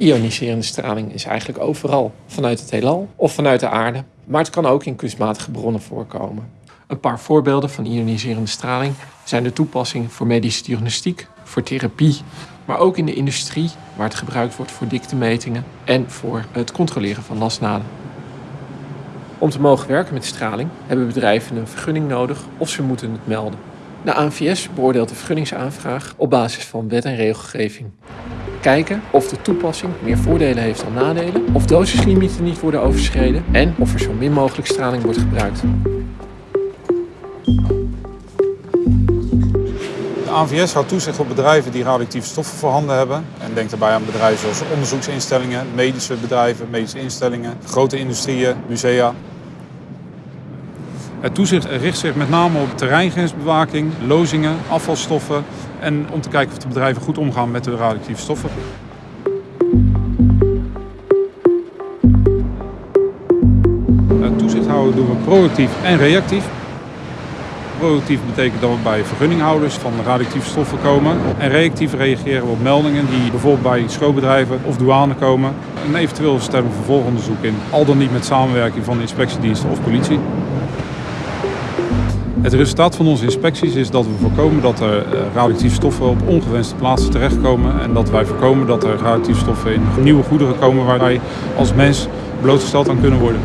Ioniserende straling is eigenlijk overal, vanuit het heelal of vanuit de aarde. Maar het kan ook in kunstmatige bronnen voorkomen. Een paar voorbeelden van ioniserende straling zijn de toepassing voor medische diagnostiek, voor therapie, maar ook in de industrie waar het gebruikt wordt voor diktemetingen en voor het controleren van lasnaden. Om te mogen werken met straling hebben bedrijven een vergunning nodig of ze moeten het melden. De ANVS beoordeelt de vergunningsaanvraag op basis van wet en regelgeving. Kijken of de toepassing meer voordelen heeft dan nadelen, of dosislimieten niet worden overschreden en of er zo min mogelijk straling wordt gebruikt. De ANVS houdt toezicht op bedrijven die radioactieve stoffen voorhanden hebben. En denkt daarbij aan bedrijven zoals onderzoeksinstellingen, medische bedrijven, medische instellingen, grote industrieën, musea. Het toezicht richt zich met name op terreingrensbewaking, lozingen, afvalstoffen en om te kijken of de bedrijven goed omgaan met de radioactieve stoffen. Het toezicht houden doen we proactief en reactief. Proactief betekent dat we bij vergunninghouders van radioactieve stoffen komen. En reactief reageren we op meldingen die bijvoorbeeld bij schoolbedrijven of douane komen. En eventueel stellen we vervolgonderzoek in, al dan niet met samenwerking van de inspectiediensten of politie. Het resultaat van onze inspecties is dat we voorkomen dat er eh, radioactieve stoffen op ongewenste plaatsen terechtkomen. En dat wij voorkomen dat er radioactieve stoffen in nieuwe goederen komen waar wij als mens blootgesteld aan kunnen worden.